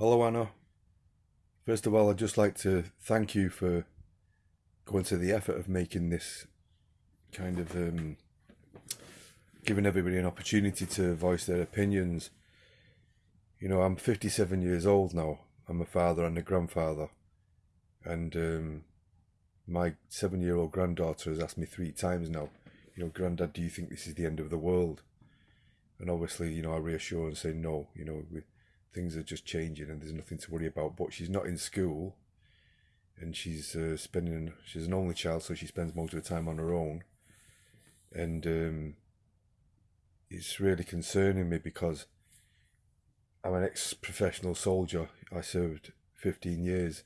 Hello, Anna. First of all, I'd just like to thank you for going to the effort of making this kind of um, giving everybody an opportunity to voice their opinions. You know, I'm 57 years old now. I'm a father and a grandfather, and um, my seven-year-old granddaughter has asked me three times now. You know, Granddad, do you think this is the end of the world? And obviously, you know, I reassure and say no. You know, we, things are just changing and there's nothing to worry about. But she's not in school, and she's uh, spending. She's an only child, so she spends most of the time on her own, and um, it's really concerning me because I'm an ex-professional soldier. I served 15 years,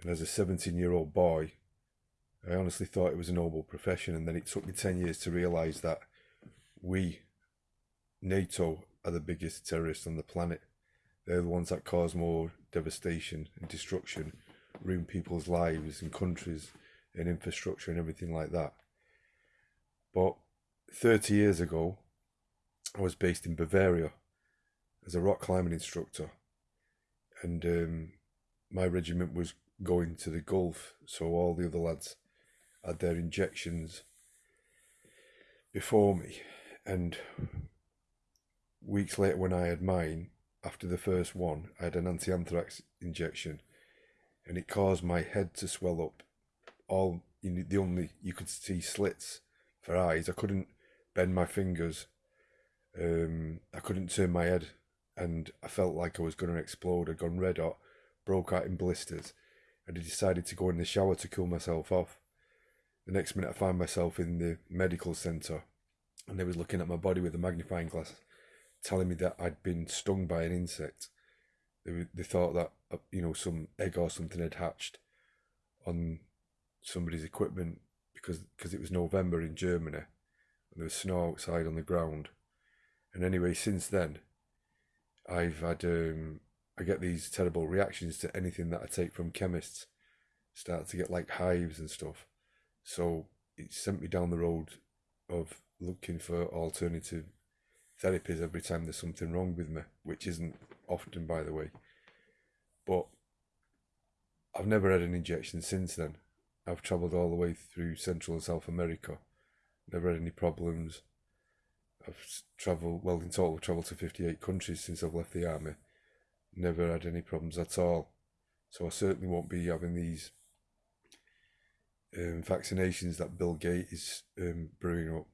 and as a 17-year-old boy, I honestly thought it was a noble profession, and then it took me 10 years to realise that we, NATO, are the biggest terrorists on the planet. They're the ones that cause more devastation and destruction, ruin people's lives and countries and infrastructure and everything like that. But 30 years ago, I was based in Bavaria as a rock climbing instructor, and um, my regiment was going to the Gulf, so all the other lads had their injections before me, and weeks later, when I had mine, after the first one, I had an anti anthrax injection, and it caused my head to swell up. All the only you could see slits for eyes. I couldn't bend my fingers um, I couldn't turn my head and I felt like I was going to explode. I'd gone red hot, broke out in blisters, and I decided to go in the shower to cool myself off. The next minute, I found myself in the medical centre and they was looking at my body with a magnifying glass, telling me that I'd been stung by an insect. They, they thought that, uh, you know, some egg or something had hatched on somebody's equipment because cause it was November in Germany and there was snow outside on the ground and anyway, since then, I've had um, I get these terrible reactions to anything that I take from chemists. Start to get like hives and stuff. So it sent me down the road of looking for alternative therapies every time there's something wrong with me, which isn't often, by the way. But I've never had an injection since then. I've travelled all the way through Central and South America, never had any problems. I've travelled, well, in total, I've travelled to 58 countries since I've left the army. Never had any problems at all. So I certainly won't be having these um, vaccinations that Bill Gates is um, brewing up.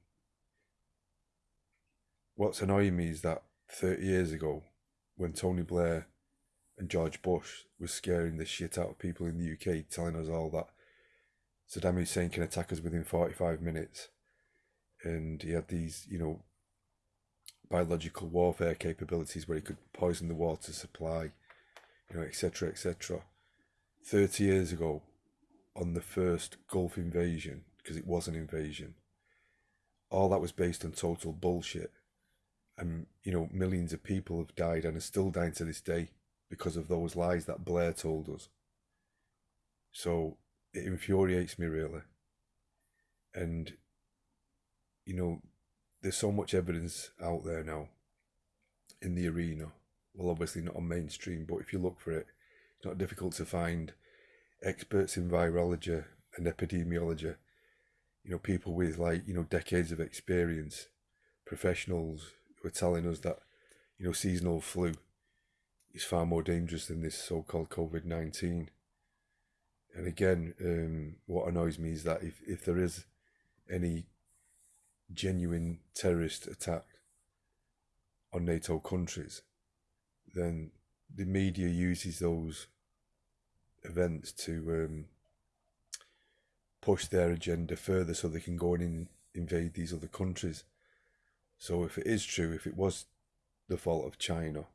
What's annoying me is that 30 years ago, when Tony Blair and George Bush was scaring the shit out of people in the UK, telling us all that Saddam Hussein can attack us within 45 minutes. And he had these, you know, biological warfare capabilities where he could poison the water supply, you know, etc., etc. 30 years ago, on the first Gulf invasion, because it was an invasion, all that was based on total bullshit. And, you know, millions of people have died and are still dying to this day because of those lies that Blair told us. So it infuriates me really. And, you know, there's so much evidence out there now in the arena. Well, obviously not on mainstream, but if you look for it, it's not difficult to find experts in virology and epidemiology. You know, people with like you know decades of experience, professionals who are telling us that you know seasonal flu is far more dangerous than this so-called COVID nineteen. And again, um, what annoys me is that if, if there is any genuine terrorist attack on NATO countries, then the media uses those events to um, push their agenda further so they can go and invade these other countries. So if it is true, if it was the fault of China,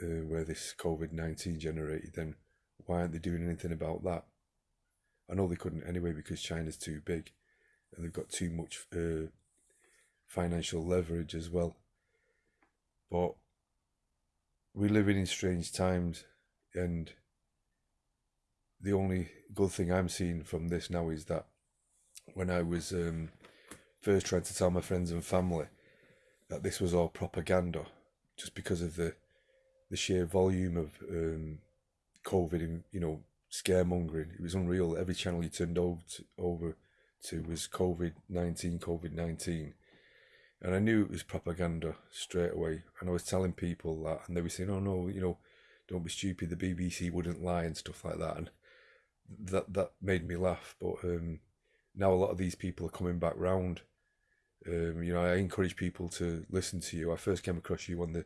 uh, where this COVID 19 generated, then why aren't they doing anything about that? I know they couldn't anyway because China's too big and they've got too much uh, financial leverage as well. But we're living in strange times, and the only good thing I'm seeing from this now is that when I was um, first trying to tell my friends and family that this was all propaganda, just because of the the sheer volume of um, COVID and you know scaremongering. It was unreal. Every channel you turned over to, over to was COVID nineteen, COVID nineteen, and I knew it was propaganda straight away. And I was telling people that, and they were saying, "Oh no, you know, don't be stupid. The BBC wouldn't lie and stuff like that." And that that made me laugh. But um, now a lot of these people are coming back round. Um, you know, I encourage people to listen to you. I first came across you on the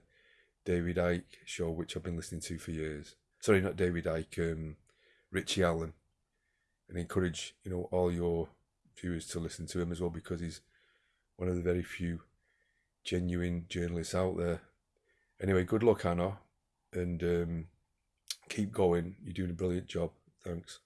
David Icke show, which I've been listening to for years. Sorry, not David Icke, um, Richie Allen, and encourage you know all your viewers to listen to him as well because he's one of the very few genuine journalists out there. Anyway, good luck, Anna, and um, keep going. You're doing a brilliant job. Thanks.